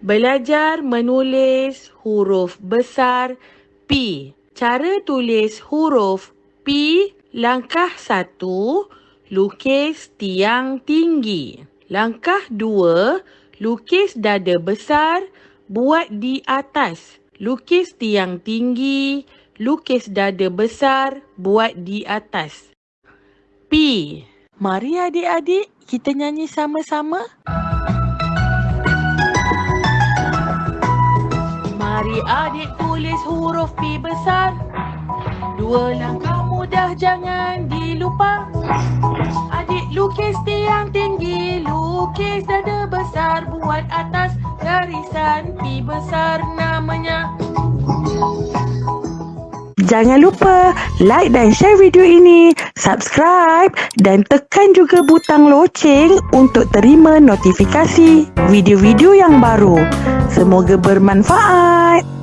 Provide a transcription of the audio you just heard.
Belajar menulis huruf besar P. Cara tulis huruf P langkah satu, lukis tiang tinggi. Langkah dua, lukis dada besar, buat di atas. Lukis tiang tinggi, lukis dada besar, buat di atas. P. Mari adik-adik kita nyanyi sama-sama. Mari adik tulis huruf P besar. Dua langkah mudah jangan dilupa. Adik lukis tiang tinggi, lukis dada besar, buat atas garisan P besar namanya. Jangan lupa like dan share video ini, subscribe dan tekan juga butang loceng untuk terima notifikasi video-video yang baru. Semoga bermanfaat.